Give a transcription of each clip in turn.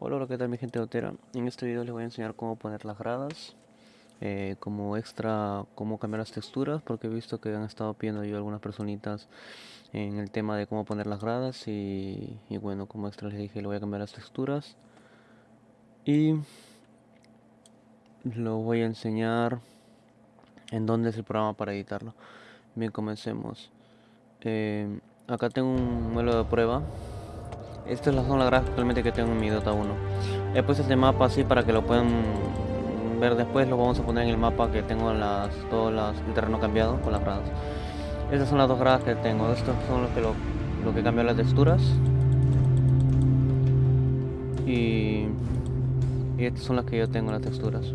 Hola, ¿qué tal mi gente Otera? En este video les voy a enseñar cómo poner las gradas eh, Como extra, cómo cambiar las texturas Porque he visto que han estado pidiendo yo algunas personitas En el tema de cómo poner las gradas Y, bueno, como extra les dije, le voy a cambiar las texturas. Y lo voy a enseñar en dónde es el programa para editarlo. Bien, comencemos. Eh, Acá tengo un modelo de prueba estas son las gradas actualmente que tengo en mi Dota 1. He puesto este mapa así para que lo puedan ver después. Lo vamos a poner en el mapa que tengo las, todo el terreno cambiado con las gradas. Estas son las dos gradas que tengo. Estos son los que lo, que cambian las texturas. Y, estas son las que yo tengo las texturas.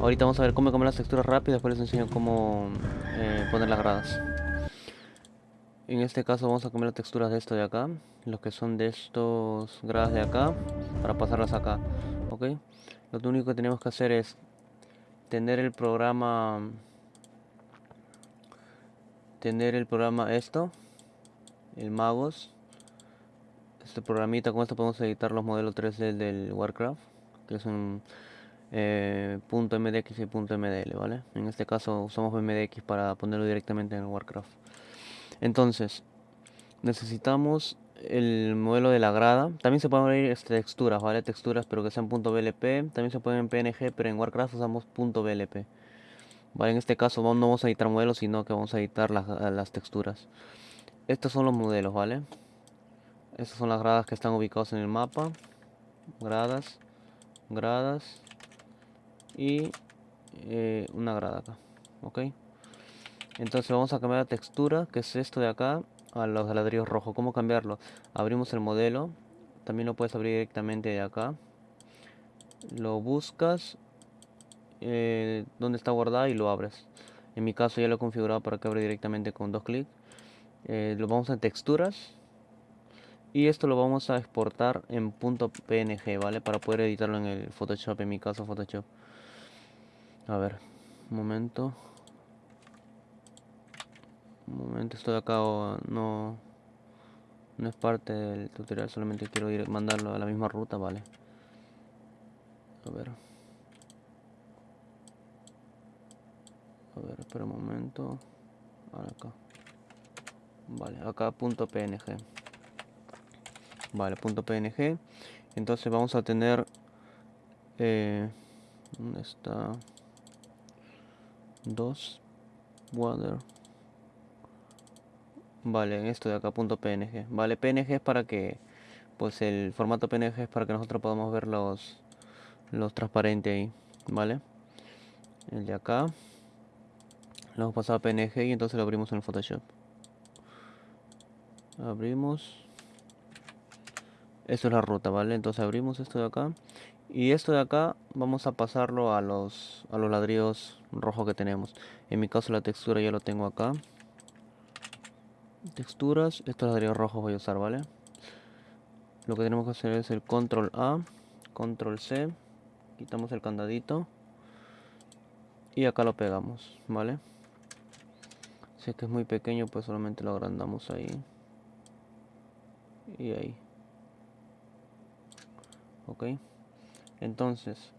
Ahorita vamos a ver cómo cambiar las texturas rápido. Después les enseño cómo eh, poner las gradas. En este caso vamos a cambiar las texturas de esto de acá, los que son de estos gradas de acá, para pasarlas acá, ¿ok? Lo único que tenemos que hacer es tener el programa, tener el programa esto, el Magos, este programita, con esto podemos editar los modelos 3D del Warcraft, que son eh, .mdx y .mdl, ¿vale? En este caso usamos MDX para ponerlo directamente en el Warcraft. Entonces, necesitamos el modelo de la grada. También se pueden abrir este, texturas, ¿vale? Texturas, pero que sean .blp. También se pueden en PNG, pero en Warcraft usamos .blp. Vale, en este caso no vamos a editar modelos, sino que vamos a editar las, texturas. Estos son los modelos, ¿vale? Estas son las gradas que están ubicadas en el mapa. Gradas, gradas y eh, una grada acá, ¿ok? Entonces vamos a cambiar la textura que es esto de acá a los ladrillos rojos. ¿cómo cambiarlo? abrimos el modelo. También lo puedes abrir directamente de acá. Lo buscas eh, donde está guardado y lo abres. En mi caso ya lo he configurado para que abra directamente con dos clics eh, lo vamos a texturas. Y esto lo vamos a exportar en .png vale para poder editarlo en el photoshop en mi caso photoshop. A ver un momento momento estoy acá no no es parte del tutorial solamente quiero ir mandarlo a la misma ruta vale. A ver. A ver espera un momento. Acá. Vale acá punto png vale punto png entonces vamos a tener eh, ¿dónde está? dos water Vale, en esto de acá punto .png. Vale, PNG es para que, pues el formato PNG es para que nosotros podamos ver los, los transparentes ahí, ¿vale? El de acá. Lo hemos pasado a PNG y entonces lo abrimos en el Photoshop. Abrimos. Esto es la ruta, ¿vale? Entonces abrimos esto de acá. Y esto de acá vamos a pasarlo a los, a los ladrillos rojos que tenemos. En mi caso la textura ya lo tengo acá texturas. Estos ladrillos rojos voy a usar vale lo que tenemos que hacer es el control a control c quitamos el candadito y acá lo pegamos vale si es que es muy pequeño pues solamente lo agrandamos ahí y ahí ok entonces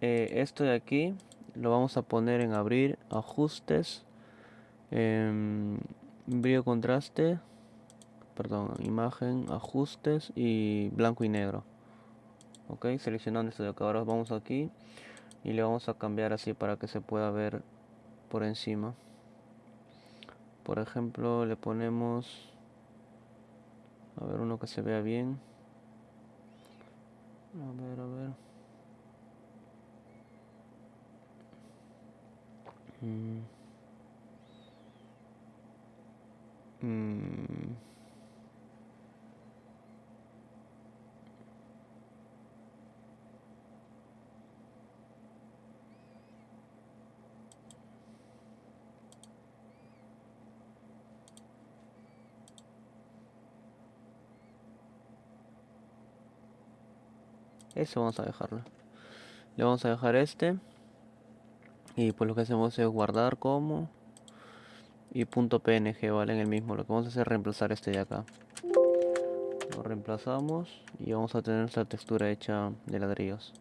eh, esto de aquí lo vamos a poner en abrir ajustes eh, brillo contraste perdón imagen ajustes y blanco y negro. Ok seleccionando esto de acá. Ahora vamos aquí y le vamos a cambiar así para que se pueda ver por encima. Por ejemplo le ponemos a ver uno que se vea bien. A ver a ver. Mm. Mm. Eso vamos a dejarlo. Le vamos a dejar este. Y pues lo que hacemos es guardar como y punto .png, ¿vale? En el mismo. Lo que vamos a hacer es reemplazar este de acá. lo reemplazamos y vamos a tener nuestra textura hecha de ladrillos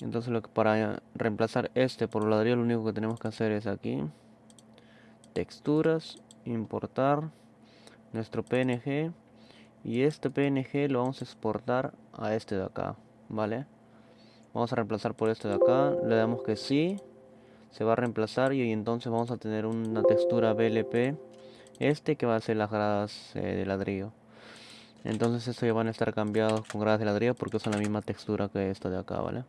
entonces lo que para reemplazar este por ladrillo lo único que tenemos que hacer es aquí texturas importar nuestro png y este png lo vamos a exportar a este de acá vale vamos a reemplazar por este de acá le damos que sí se va a reemplazar y entonces vamos a tener una textura blp este que va a ser las gradas eh, de ladrillo. Entonces esto ya van a estar cambiados con gradas de ladrillo porque usan la misma textura que esta de acá vale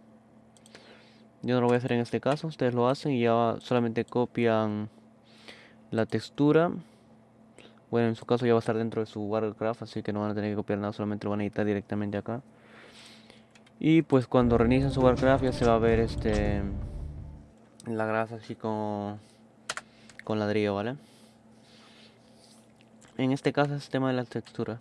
yo no lo voy a hacer en este caso ustedes lo hacen y ya solamente copian la textura. Bueno en su caso ya va a estar dentro de su Warcraft así que no van a tener que copiar nada solamente lo van a editar directamente acá. Y pues cuando reinicien su Warcraft ya se va a ver este la grasa así con con ladrillo vale en este caso es el tema de la textura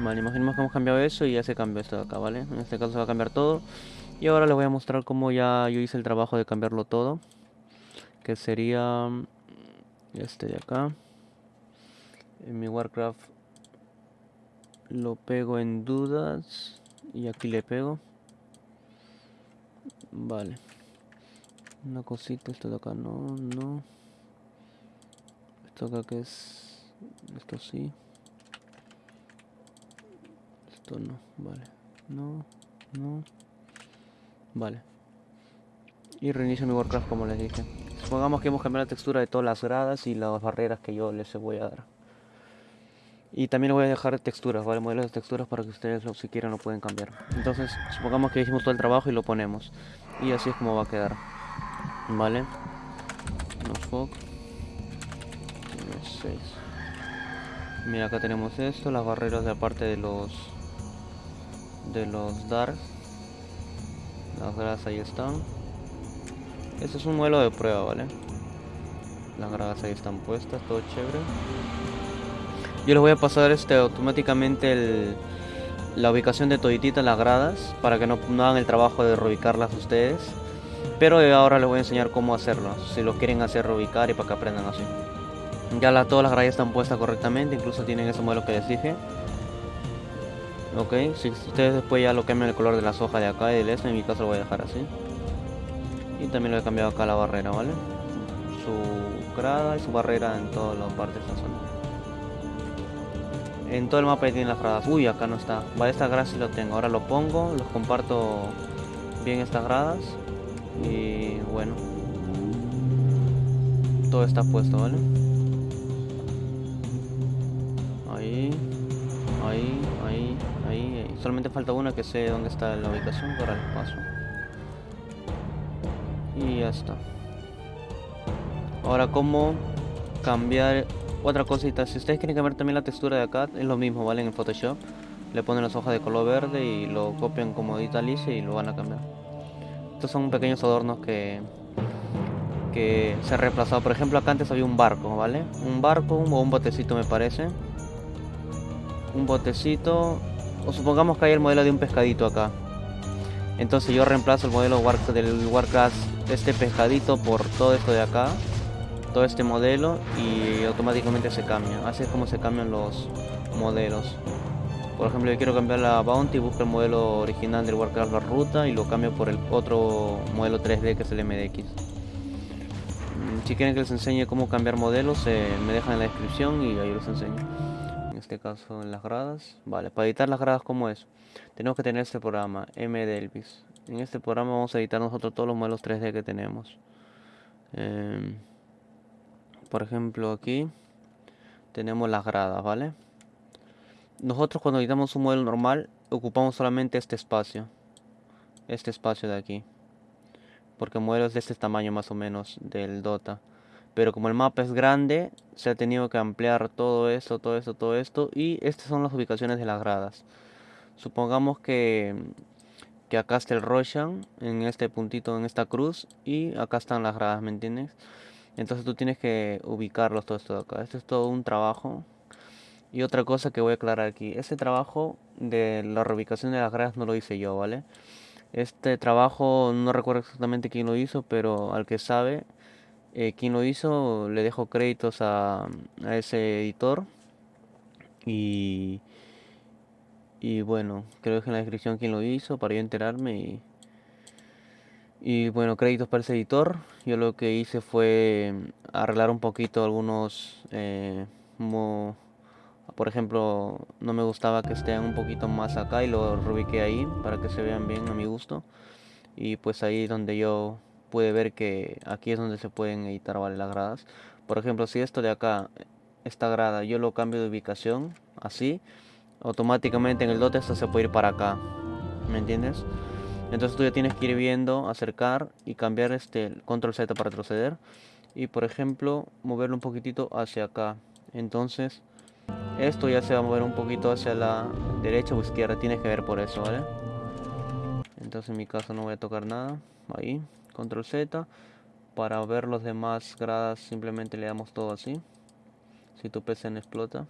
Vale, imaginemos que hemos cambiado eso y ya se cambió esto de acá, ¿vale? En este caso se va a cambiar todo. Y ahora les voy a mostrar cómo ya yo hice el trabajo de cambiarlo todo. Que sería este de acá. En mi Warcraft lo pego en dudas. Y aquí le pego. Vale. Una cosita, esto de acá no, no. Esto acá que es... Esto sí no, vale. No, no. Vale. Y reinicio mi Warcraft como les dije. Supongamos que hemos cambiado la textura de todas las gradas y las barreras que yo les voy a dar. Y también le voy a dejar texturas, ¿vale? Modelos de texturas para que ustedes si quieren lo pueden cambiar. Entonces, supongamos que hicimos todo el trabajo y lo ponemos. Y así es como va a quedar. ¿Vale? No Mira, acá tenemos esto, las barreras de aparte de los de los dark. Las gradas ahí están. Este es un modelo de prueba vale las gradas ahí están puestas todo chévere. Yo les voy a pasar este automáticamente el, la ubicación de todititas las gradas para que no, hagan el trabajo de reubicarlas ustedes pero ahora les voy a enseñar cómo hacerlo si lo quieren hacer reubicar y para que aprendan así ya la, todas las gradas están puestas correctamente incluso tienen ese modelo que les dije Ok, si ustedes después ya lo cambian el color de las hojas de acá y del este, en mi caso lo voy a dejar así. Y también lo he cambiado acá la barrera, ¿vale? Su grada y su barrera en todas las partes de. En todo el mapa ya tienen las gradas. Uy, acá no está. Vale, esta grada sí lo tengo. Ahora lo pongo, los comparto bien estas gradas. Y bueno. Todo está puesto, ¿vale? Ahí. Ahí, ahí, ahí, Solamente falta una que sé dónde está la ubicación, ahora les paso. Y ya está. Ahora, ¿cómo cambiar otra cosita? Si ustedes quieren cambiar también la textura de acá, es lo mismo, ¿vale? En el Photoshop. Le ponen las hojas de color verde y lo copian como Ditalice y lo van a cambiar. Estos son pequeños adornos que que se ha reemplazado. Por ejemplo, acá antes había un barco, ¿vale? Un barco o un botecito me parece un botecito o supongamos que hay el modelo de un pescadito acá entonces yo reemplazo el modelo del Warcraft este pescadito por todo esto de acá todo este modelo y automáticamente se cambia así es como se cambian los modelos por ejemplo yo quiero cambiar la Bounty busco el modelo original del Warcraft la ruta y lo cambio por el otro modelo 3D que es el MDX mm, si quieren que les enseñe cómo cambiar modelos eh, me dejan en la descripción y ahí les enseño este caso en las gradas. Vale, para editar las gradas como es, tenemos que tener este programa, MDelvis. En este programa vamos a editar nosotros todos los modelos 3D que tenemos. Em, por ejemplo aquí tenemos las gradas, ¿vale? Nosotros cuando editamos un modelo normal ocupamos solamente este espacio. Este espacio de aquí. Porque modelos de este tamaño más o menos del Dota pero como el mapa es grande se ha tenido que ampliar todo esto, todo esto, todo esto y estas son las ubicaciones de las gradas supongamos que, que acá está el Roshan en este puntito, en esta cruz y acá están las gradas, ¿me entiendes? Entonces tú tienes que ubicarlos todo esto de acá, esto es todo un trabajo. Y otra cosa que voy a aclarar aquí, ese trabajo de la reubicación de las gradas no lo hice yo, ¿vale? Este trabajo no recuerdo exactamente quién lo hizo, pero al que sabe eh, quien lo hizo le dejo créditos a, a ese editor. Y y bueno creo que en la descripción quién lo hizo para yo enterarme y, y bueno créditos para ese editor yo lo que hice fue arreglar un poquito algunos eh, por ejemplo no me gustaba que estén un poquito más acá y lo reubiqué ahí para que se vean bien a mi gusto y pues ahí donde yo puede ver que aquí es donde se pueden editar ¿vale? las gradas. Por ejemplo, si esto de acá, esta grada, yo lo cambio de ubicación, así, automáticamente en el dote esto se puede ir para acá. ¿Me entiendes? Entonces tú ya tienes que ir viendo, acercar y cambiar este control Z para retroceder. Y por ejemplo, moverlo un poquitito hacia acá. Entonces, esto ya se va a mover un poquito hacia la derecha o izquierda. Tienes que ver por eso, ¿vale? Entonces en mi caso no voy a tocar nada. Ahí control Z para ver los demás gradas simplemente le damos todo así si tu PC no explota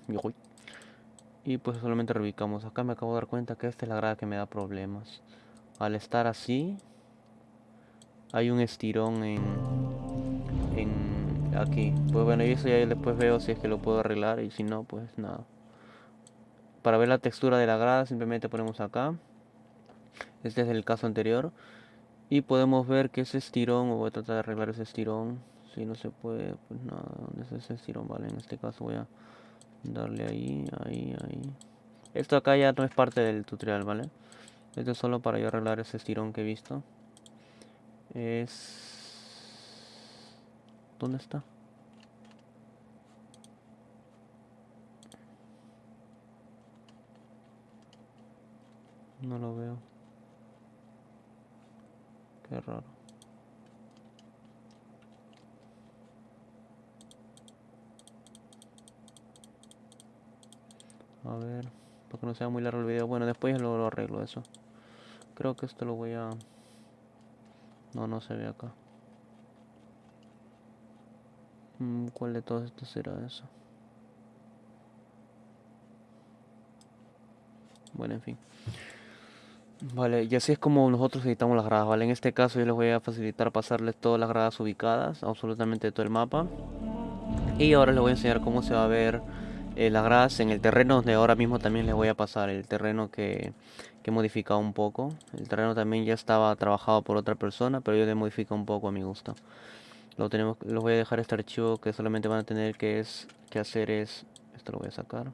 y pues solamente reubicamos acá me acabo de dar cuenta que esta es la grada que me da problemas al estar así hay un estirón en, en aquí pues bueno y eso ya después veo si es que lo puedo arreglar y si no pues nada para ver la textura de la grada simplemente ponemos acá este es el caso anterior y podemos ver que ese estirón, voy a tratar de arreglar ese estirón. Si no se puede, pues nada, ¿dónde es ese estirón? Vale, en este caso voy a darle ahí, ahí, ahí. Esto acá ya no es parte del tutorial, ¿vale? Esto es solo para yo arreglar ese estirón que he visto. Es... ¿Dónde está? No lo veo. Qué raro. A ver, para que no sea muy largo el video. Bueno, después lo, lo arreglo eso. Creo que esto lo voy a... No, no se ve acá. Mm, ¿Cuál de todos estos será eso? Bueno, en fin. Vale, y así es como nosotros editamos las gradas, ¿vale? En este caso yo les voy a facilitar pasarles todas las gradas ubicadas, absolutamente todo el mapa. Y ahora les voy a enseñar cómo se va a ver eh, las gradas en el terreno, donde ahora mismo también les voy a pasar el terreno que, que, he modificado un poco. El terreno también ya estaba trabajado por otra persona, pero yo le modifico un poco a mi gusto. Lo tenemos, les voy a dejar este archivo que solamente van a tener que, es, que hacer es... Esto lo voy a sacar.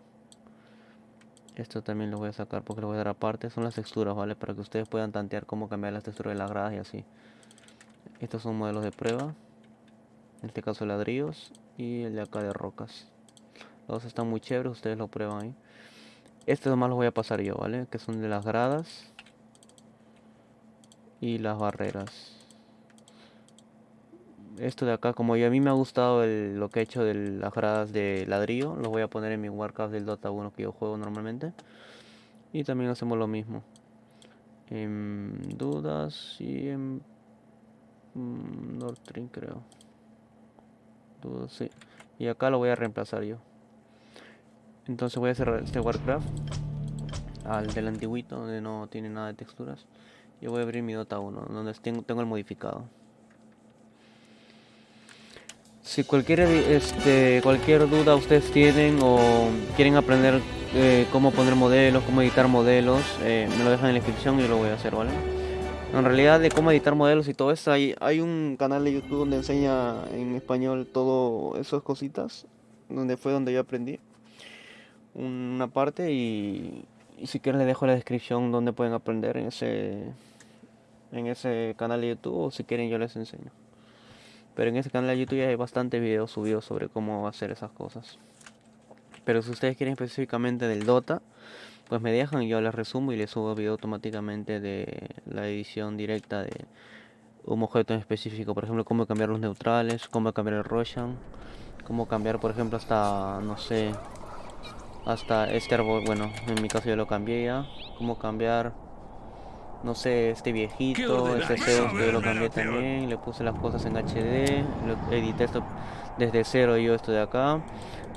Esto también lo voy a sacar porque lo voy a dar aparte. Son las texturas, ¿vale? Para que ustedes puedan tantear cómo cambiar las texturas de las gradas y así. Estos son modelos de prueba. En este caso ladrillos. Y el de acá de rocas. Los están muy chéveres, ustedes lo prueban ahí. Estos nomás los voy a pasar yo, ¿vale? Que son de las gradas. Y las barreras esto de acá, como yo, a mí me ha gustado lo que he hecho de las gradas de ladrillo, lo voy a poner en mi Warcraft del Dota 1 que yo juego normalmente. Y también hacemos lo mismo. En dudas y en mm, Nordstream creo. Dudas, sí. Y acá lo voy a reemplazar yo. Entonces voy a cerrar este Warcraft al del antiguito donde no tiene nada de texturas. Yo voy a abrir mi Dota 1 donde tengo el modificado. Si cualquier, este, cualquier duda ustedes tienen o quieren aprender eh, cómo poner modelos, cómo editar modelos, eh, me lo dejan en la descripción y lo voy a hacer, ¿vale? En realidad de cómo editar modelos y todo eso, hay, hay un canal de YouTube donde enseña en español todo esas cositas, donde fue donde yo aprendí una parte y, si quieren les dejo la descripción donde pueden aprender en ese, en ese canal de YouTube o si quieren yo les enseño. Pero en ese canal de YouTube ya hay bastantes videos subidos sobre cómo hacer esas cosas. Pero si ustedes quieren específicamente del Dota, pues me dejan yo les resumo y les subo video automáticamente de la edición directa de un objeto en específico. Por ejemplo, cómo cambiar los neutrales, cómo cambiar el Roshan, cómo cambiar, por ejemplo, hasta, no sé, hasta este árbol. Bueno, en mi caso yo lo cambié ya. Cómo cambiar no sé, este viejito, este Zeus que yo lo cambié también, le puse las cosas en HD, lo edité esto desde cero yo esto de acá,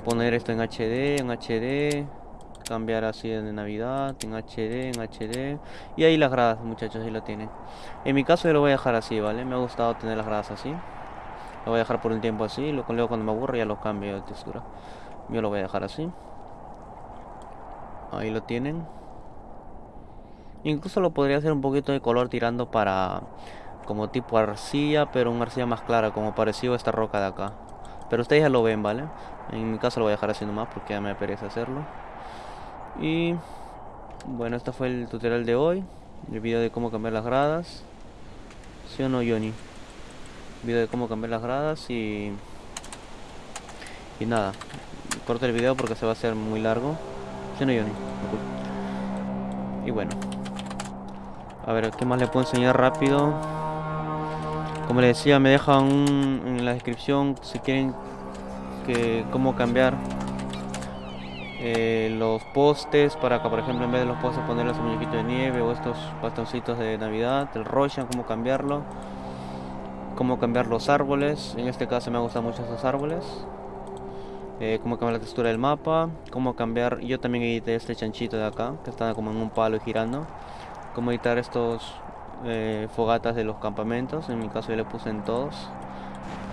poner esto en HD, en HD, cambiar así de Navidad, en HD, en HD, y ahí las gradas muchachos, ahí lo tienen. En mi caso yo lo voy a dejar así, ¿vale? Me ha gustado tener las gradas así. Lo voy a dejar por un tiempo así, luego cuando me aburre ya lo cambio de textura. Yo lo voy a dejar así. Ahí lo tienen. Incluso lo podría hacer un poquito de color tirando para como tipo arcilla, pero una arcilla más clara, como parecido a esta roca de acá. Pero ustedes ya lo ven, ¿vale? En mi caso lo voy a dejar así nomás porque ya me perece hacerlo. Y bueno, este fue el tutorial de hoy. El video de cómo cambiar las gradas. ¿Sí o no, Johnny? video de cómo cambiar las gradas y... Y nada. Corto el video porque se va a hacer muy largo. ¿Sí o no, Johnny? Y bueno. A ver, ¿qué más le puedo enseñar rápido? Como les decía, me dejan en la descripción si quieren que cómo cambiar eh, los postes para que por ejemplo en vez de los postes ponerles un muñequito de nieve o estos bastoncitos de navidad, el Roshan, cómo cambiarlo cómo cambiar los árboles, en este caso me gustan mucho esos árboles eh, cómo cambiar la textura del mapa, cómo cambiar, yo también edité este chanchito de acá, que está como en un palo y girando, cómo editar estos eh, fogatas de los campamentos, en mi caso yo le puse en todos,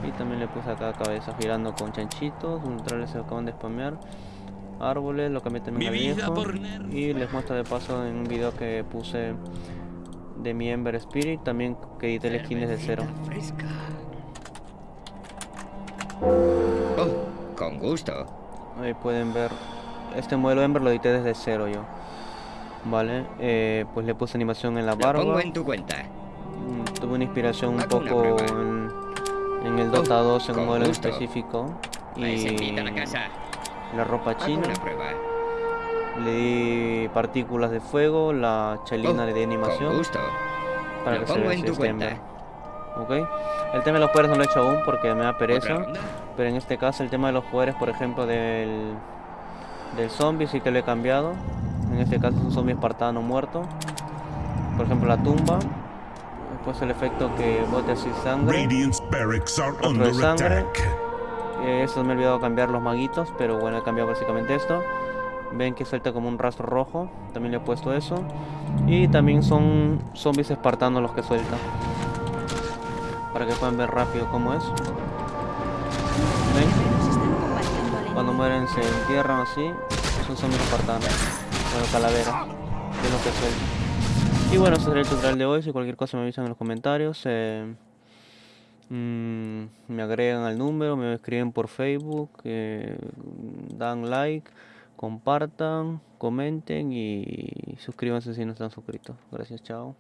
y también le puse acá cabeza girando con chanchitos, neutrales se acaban de spamear, árboles, lo cambié también a viejo, y les muestro de paso en un video que puse de mi Ember Spirit, también que edité el skin desde cero. Oh, con gusto. Ahí pueden ver, este modelo Ember lo edité desde cero yo. Vale, eh, pues le puse animación en la barba. pongo en tu cuenta. Mm, tuve una inspiración un poco en, el Dota 2 en un modelo específico. Y la, ropa china. Le di partículas de fuego, la chelina le di animación. Para que se vea en tu cuenta. Ok. El tema de los poderes no lo he hecho aún porque me da pereza. Pero en este caso el tema de los poderes, por ejemplo, del, del zombie sí que lo he cambiado. En este caso es un zombie espartano muerto. Por ejemplo la tumba. Después el efecto que bote así sangre. Otro de sangre. eso me he olvidado cambiar los maguitos, pero bueno, he cambiado básicamente esto. Ven que suelta como un rastro rojo. También le he puesto eso. Y también son zombies espartanos los que suelta. Para que puedan ver rápido cómo es. ¿Ven? Cuando mueren se entierran así. Son zombies espartanos. Bueno, calavera. De lo que suelta. Y bueno, ese será el tutorial de hoy. Si cualquier cosa me avisan en los comentarios. Eh, mm, me agregan al número, me escriben por Facebook, eh, dan like compartan, comenten y suscríbanse si no están suscritos. Gracias, chao.